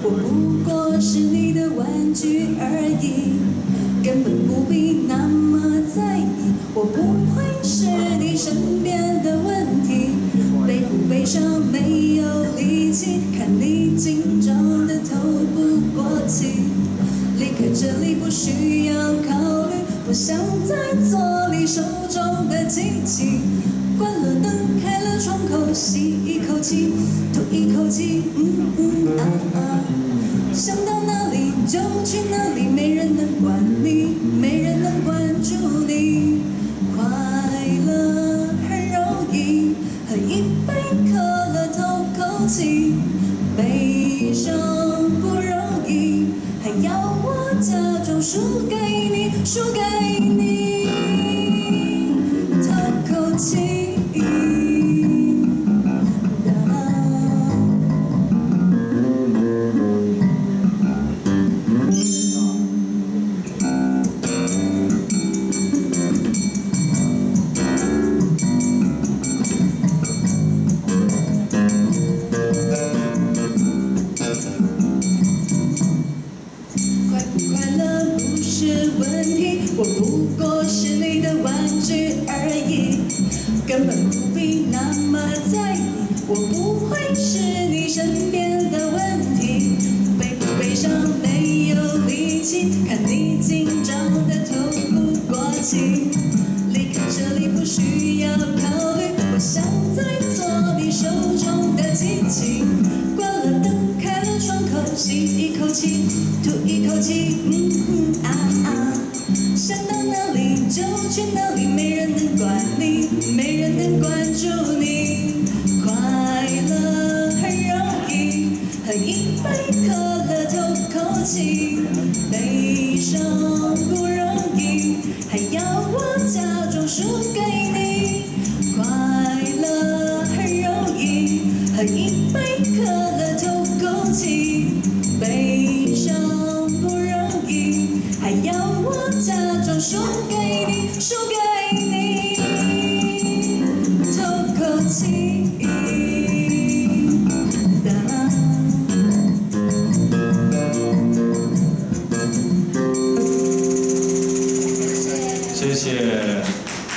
我不过是你的玩具而已，根本不必那么在意。我不会是你身边的问题，悲不悲伤没有力气，看你紧张的透不过气。离开这里不需要考虑，不想再做你手中的机器。关了灯，开了窗口，吸一口气，吐一口气，嗯嗯啊啊。想到哪里就去哪里，没人能管你，没人能关注你。快乐很容易，喝一杯可乐透口气，悲伤不容易，还要我假装输给你，输给你，透口气。是问题，我不过是你的玩具而已，根本不必那么在意。我不会是你身边的问题，悲不悲伤没有力气，看你紧张的透不过气。离开这里不需要考人能关注你快乐很容易喝一杯可乐透口气悲伤不容易还要我假装输给你快乐很容易喝一杯可乐透口气悲伤不容易还要我假装输给你输给